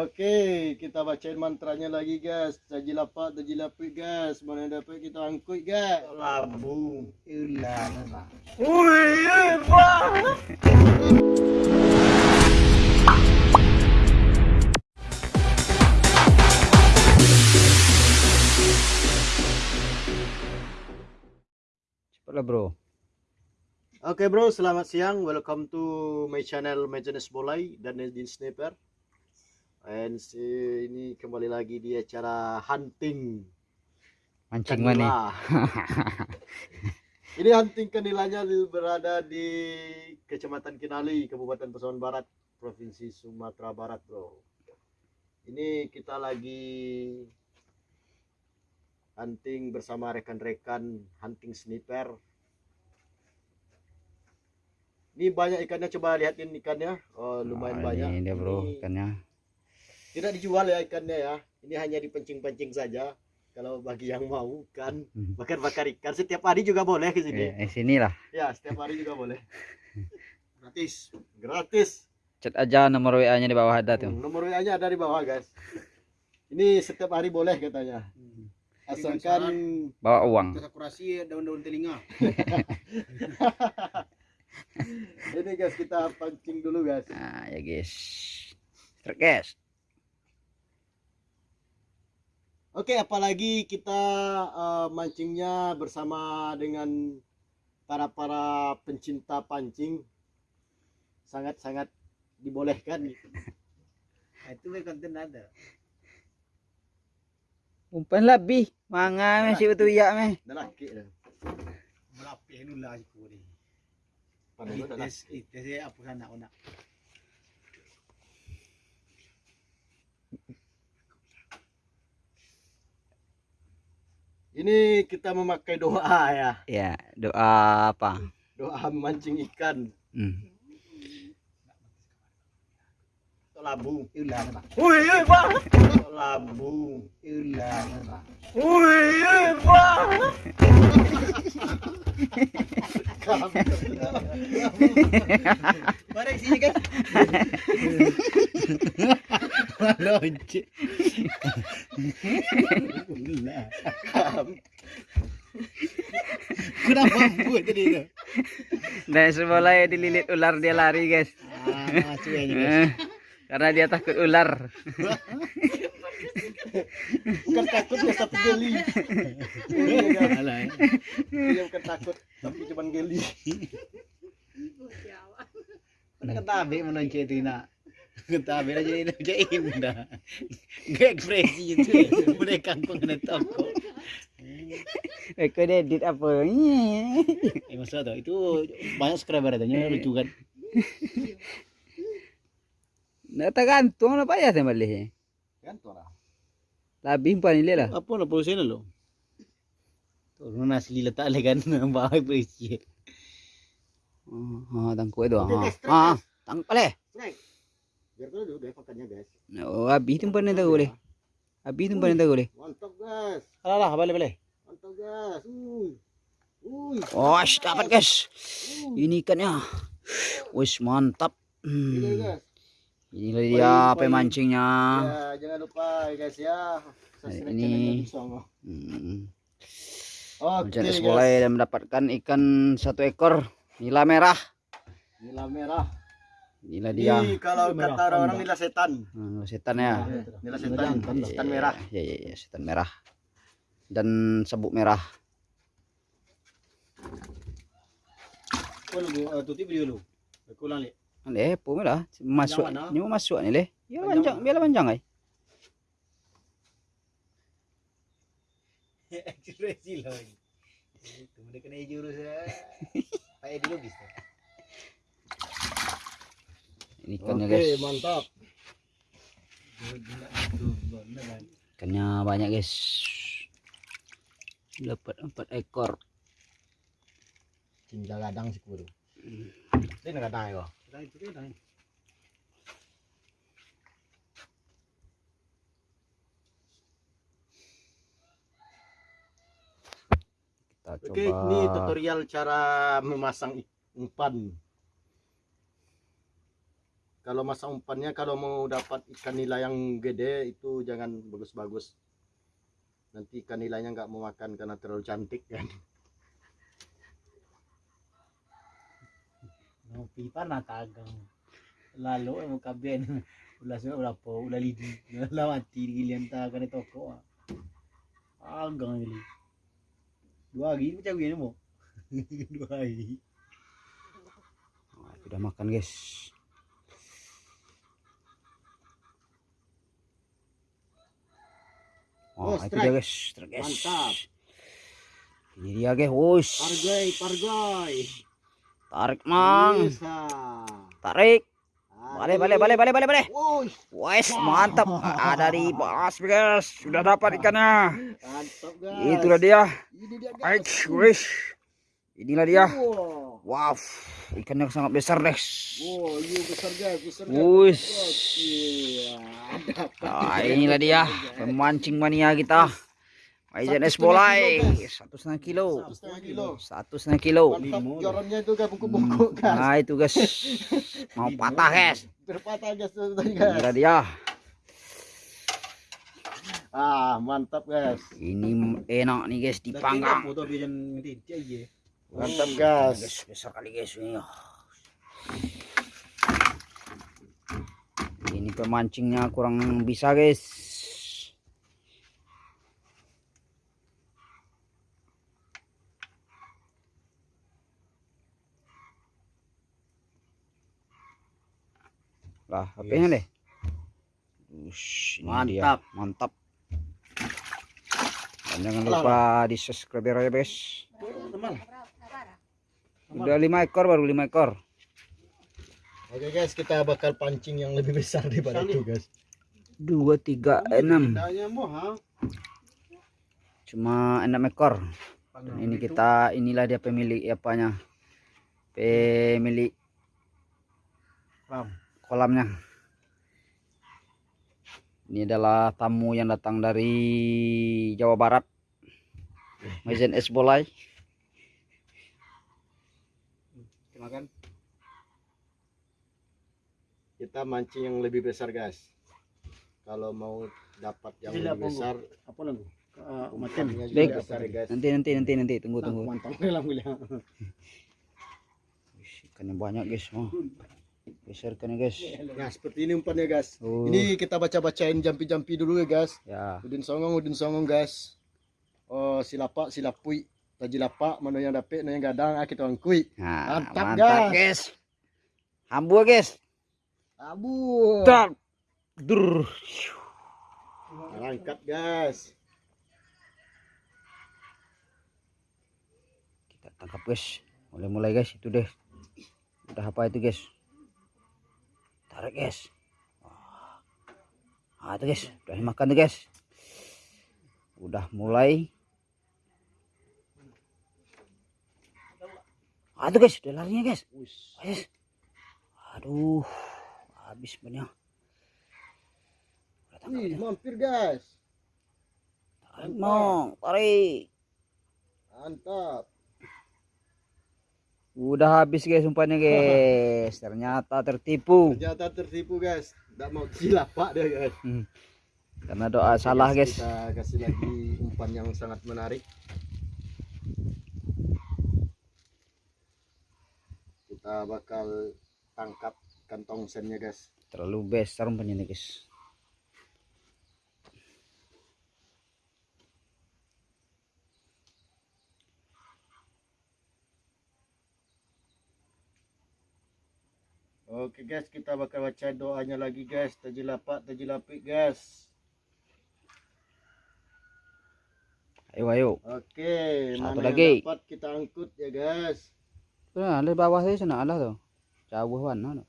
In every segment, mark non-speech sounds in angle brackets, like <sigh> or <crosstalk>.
Oke, kita bacain mantranya lagi guys. Taji lapak, taji lapik guys. Mana dapat kita angkut guys. Labu. Ulah apa? Cepatlah bro. Oke bro, selamat siang. Welcome to my channel Majenes Bolai dan Nadine Sniper. And si- ini kembali lagi di acara hunting Mancing mana? <laughs> ini hunting kanilanya di- berada di Kecamatan Kinali, Kabupaten Pesawan Barat, Provinsi Sumatera Barat, bro. Ini kita lagi hunting bersama rekan-rekan hunting sniper. Ini banyak ikannya, coba lihatin ikannya. Oh, lumayan Oh, banyak. Ini dia bro Ini ikannya. Tidak dijual ya ikannya ya. Ini hanya dipencing-pencing saja. Kalau bagi yang mau kan Hmm. bakar-bakar ikan setiap hari juga boleh ke sini. Eh, eh, sini lah. Ya, setiap hari juga boleh. <laughs> Gratis. Gratis. Chat aja nomor WA-nya di bawah ada tuh. Hmm, Nomor WA-nya ada di bawah, guys. Ini setiap hari boleh katanya. Asalkan Bawa uang. Kita kurasi daun-daun telinga. <laughs> ini guys kita pancing dulu, guys. Nah, ya guys. Truk guys. Oke, apalagi kita eh, mancingnya bersama dengan para-para pencinta pancing. Sangat-sangat dibolehkan. Nah, itu konten ada. Umpan lebih. Manga masih betul ya meh. Lelaki dah. Melapih dulu lah aku ni. Ites, ites apa sana nak. Ini kita memakai doa ya. Ya, doa apa? Doa memancing ikan. Hmm. Labu. Apa? Wih, Bang. Labu. Apa? Wih, Bang. <laughs> Mari sini kan. Lonce. Kenapa buat tadi tu? Dan semula dililit ular dia lari guys. Ah, cuy ni guys. Eh, Karena dia takut ular. Bukan takut ya tapi geli. Dia bukan takut tapi cuma geli. Mana kata abe menonce tu nak. Kata abe dah jadi macam indah. Gak ekspresi itu. Mereka kangkung kena toko. Eh, kau dia edit apa? Eh masalah tu itu banyak subscriber katanya lucu kan. Nak tergantung lah payah saya balik. Kan tu lah. Lebih umpan ni lah. Apa nak produsen lo? Tu lu asli letak le kan bawa ekspresi. Oh, tangkuk itu. Okey, Ha. guys, strike, Ha, guys. tangkap leh. Snack. Biar kau dulu deh makannya guys. Oh, tak boleh. Habis tu umpan ni tak boleh. Mantap guys. Alah lah balik. Mantap guys. Uy. Uy. Oh, dapat guys. Uy. Ini ikannya. Wis mantap. Ini Hmm. guys. Inilah dia apa mancingnya. Ya, jangan lupa guys ya. Subscribe Ini-. Hmm. Oke guys. mulai dan mendapatkan ikan satu ekor nila merah. Nila merah. Inilah dia. Ini kalau Merah, kata panda. nila setan. Hmm, setan ya. Nila setan, setan merah. Ya, ya, ya, setan merah. Dan sabuk merah. Kau lu tutup video lu. Aku ulang le. Leh, po lah. Masuk. Mau masuk ni leh. Ya Panjang biarlah panjang ai. <laughs> Ekspresi lah. Itu mereka kena jurus. <laughs> Payah dulu bisa. Ikannya Oke, guys. mantap. Ikannya banyak guys. Dapat empat ekor. Cinta gadang sih kudu. Ini ya. Dah. Kita coba. Oke, ini tutorial cara memasang umpan. Kalau masa umpannya kalau mau dapat ikan nila yang gede itu jangan bagus-bagus nanti ikan nilainya nggak mau makan karena terlalu cantik kan No, pipa na tagang. Lalo ay mo kabyan. Ula sa ula po, ula lidi. Lawati gilian ta kan toko. ah. Agang ili. Dua gini mo. <laughs> Dua lagi. Nah, itu udah makan guys Oh, Oh, itu strike. dia guys, strike guys. Mantap. Ini dia guys, wush. pargoy pargoy Tarik mang, Bisa. tarik. Balik, balik, balik, balik, balik, balik. Wush, Wes, mantap. Ada di <laughs> bas guys, sudah dapat ikannya. mantap guys Itulah dia. ini dia guys. Inilah dia. Wow, ikannya sangat besar guys. wow ini besar guys besar guys. Nah, inilah dia pemancing mania kita. Maizan es bolai satu setengah kilo, Satu setengah kilo. satu setengah kilo. mantap jorannya itu guys bungkuk-bungkuk guys. Nah itu guys, mau patah guys. berpatah guys tuh tadi guys. Inilah dia. ah mantap guys. Ini enak nih guys dipanggang. Mantap Guys, guys besar kali guys ini. Ini pemancingnya kurang bisa guys. Lah, HP-nya deh. Ush, ini dia. Mantap. Mantap. Dan jangan lupa di subscribe ya guys. Udah lima ekor baru lima ekor. oke guys kita bakal pancing yang lebih besar daripada itu guys Dua, tiga, enam. Cuma enam ekor. Dan ini kita inilah dia pemilik apanya. Pemilik kolamnya. Ini adalah tamu yang datang dari Jawa Barat. Mazen es bolai. Makan. kita mancing yang lebih besar guys kalau mau dapat yang Sila, lebih besar Apa lang? Uh, besar guys Nanti nanti nanti nanti tunggu tunggu. Bilang. Wih, Ikannya banyak guys. Oh. Besar ikannya guys. nah seperti ini umpannya guys Oh. ini kita baca-bacain jampi-jampi dulu ya guys Ya. udin songong udin songong guys oh silapak silapui taji lapak mana yang dapet mana yang gadang ah kita angkui Nah, Mantap, mantap, guys. guys. Hambu guys. abu Tak. Dur. angkat guys Kita tangkap guys. Mulai-mulai guys itu deh. Udah apa itu guys? Tarik guys. Wah. Ah itu guys, udah dimakan tuh guys. Udah mulai. Itu guys, udah larinya guys. Guys. Aduh, habis banyak. Udah. mampir guys Tarik mau, tarik. mantap Udah habis guys umpannya guys. Ternyata tertipu. ternyata tertipu guys tidak mau silapak dia guys Hmm. Karena doa salah guys. kita kasih lagi umpan yang sangat menarik kita bakal tangkap kantong sennya guys Terlalu besar umpannya nih guys. oke guys kita bakal baca doanya lagi guys tajilapak tajilapik guys Ayo ayo. oke Satu mana lagi. yang dapat kita angkut ya guys Nah, di bawah sih sana Allah tuh. Jauh mana?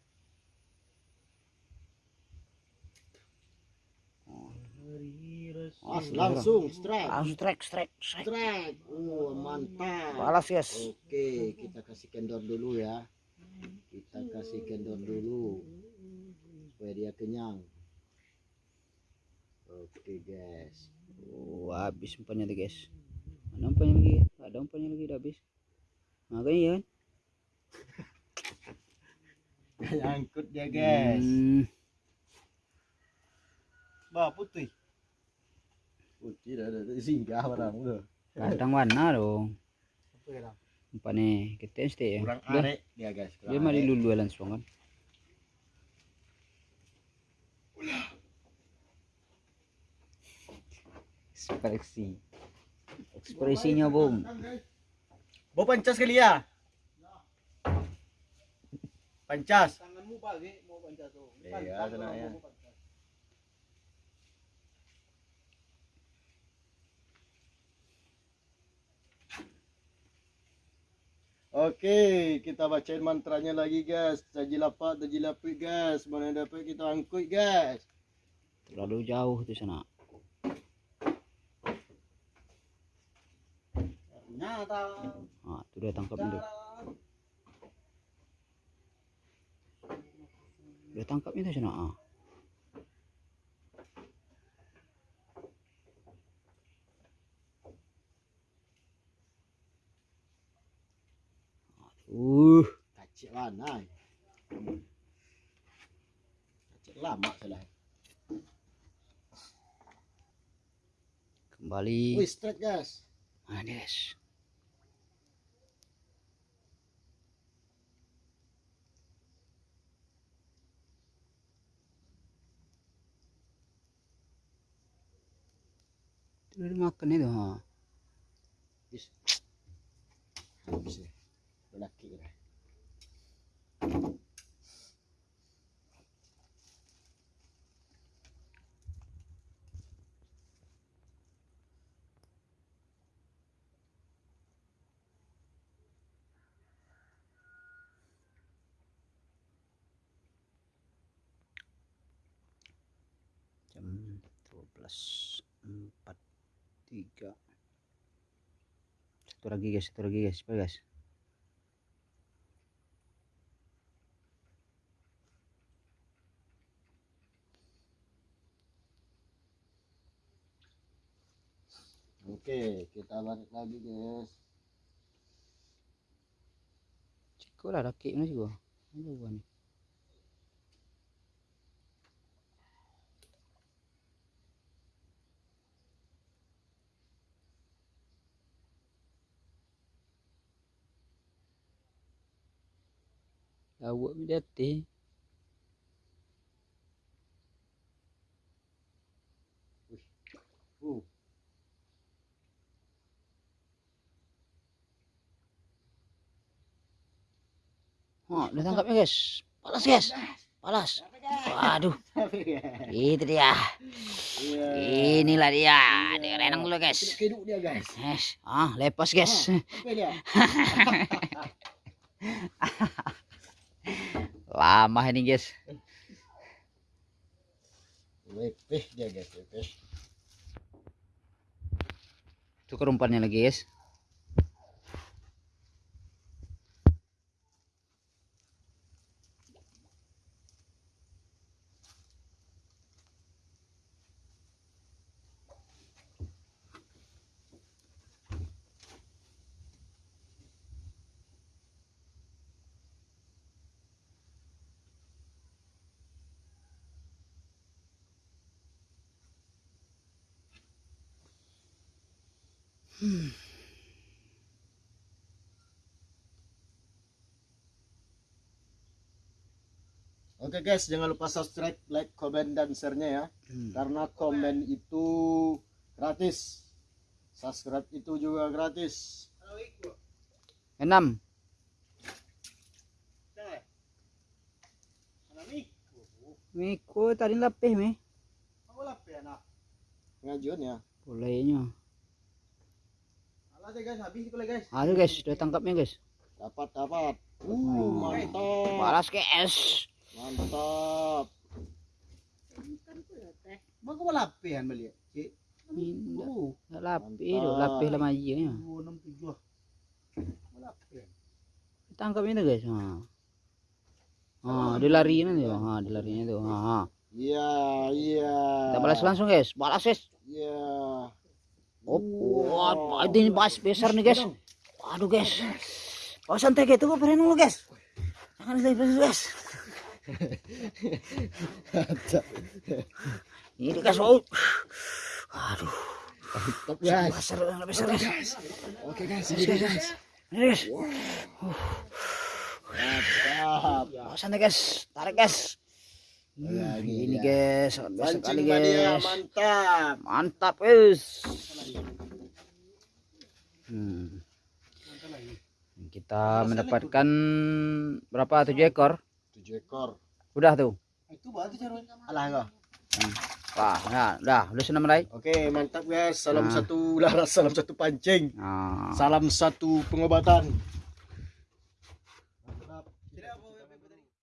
As, langsung strike Langsung strike strike strike. strike oh mantap Balas guys. Oke, kita kasih kendor dulu ya. Kita kasih kendor dulu supaya dia kenyang. Oke guys. Oh, habis umpannya nih guys. Mana umpannya lagi? Ada umpannya lagi udah habis. Makanya ya. kan? Nyangkut dia guys. Hmm, Bah putih. Putih dah dah dah. singgah barang udah. kadang warna dong. Apa ya? Nih? Kita mesti ya. Kurang arek dia guys. kurang Dia mah arek. dilulu langsung kan. Ekspresi. Ekspresinya, Bung. Bawa pancas kali ya. Pancas. Tanganmu bagi mau panjat tuh. Iya, ya. Oke, kita bacain mantranya lagi guys. Tajilapat, tajilapit guys. Mana dapat kita angkut guys. Terlalu jauh tuh sana. Nyata. Ah, tuh dia tangkap itu. Dia tangkap itu sana. Ah. Uh, Kacik mana? Kacik lama salah. kembali. Wih, straight guys. Ah, dia makan itu, ha. Ya. Lelaki dah. Jam 12.43. Satu lagi guys, satu lagi guys, apa guys? Oke, kita balik lagi guys. Ciko lah mana ciko? Ini Awak mi dati. Uh, Oh, dah tangkapnya guys. Palas guys. Palas. Waduh, itu dia. Iya. Inilah dia. Dia renang dulu guys. Keduk dia guys. Yes. Ah, lepas guys. Dia? <laughs> <laughs> Lama ini guys. Lepeh dia guys, lepeh. Tukar umpannya lagi guys. Oke guys, jangan lupa subscribe, like, komen, dan share-nya ya. Hmm. Karena komen itu gratis. Subscribe itu juga gratis. Enam. Miko tadi lapih mi. Ngajuan ya. Bolehnya. Alah guys, habis itu guys. Aduh guys, udah tangkapnya guys. Dapat, dapat. Uh, mantap. Balas guys. Mantap. Mau kau lapihan beli. Cik. Indah. Oh, Lapih tu, lapih lah majanya. dua enam tujuh. Mau lapihan. Tangkap itu guys. Ha. Ha, dia lari nanti. Ha, dia larinya tu. Ha, ha. Iya, iya. Kita balas langsung guys. Balas guys. Iya. Oh, wah, ini bas besar nih guys. Waduh guys. Oh santai gitu kok perenung lu guys. Jangan lebih guys. <laughs> Ini guys, oh. Aduh, Mantap guys. besar, besar guys. Oke guys, Ini guys. Ini guys. Mantap. Oh, sana guys, tarik guys. Ya, Hmm, ini dia. guys, sangat biasa kali Pancing dia guys. mantap. Mantap guys. Hmm. Kita mendapatkan berapa? Tujuh ekor. Tujuh ekor. Udah tuh. Itu bantu cara Alah enggak. Wah, nah, udah, udah senang mulai. Oke, mantap guys. Salam Nah. satu laras, salam satu pancing. Nah, Salam satu pengobatan.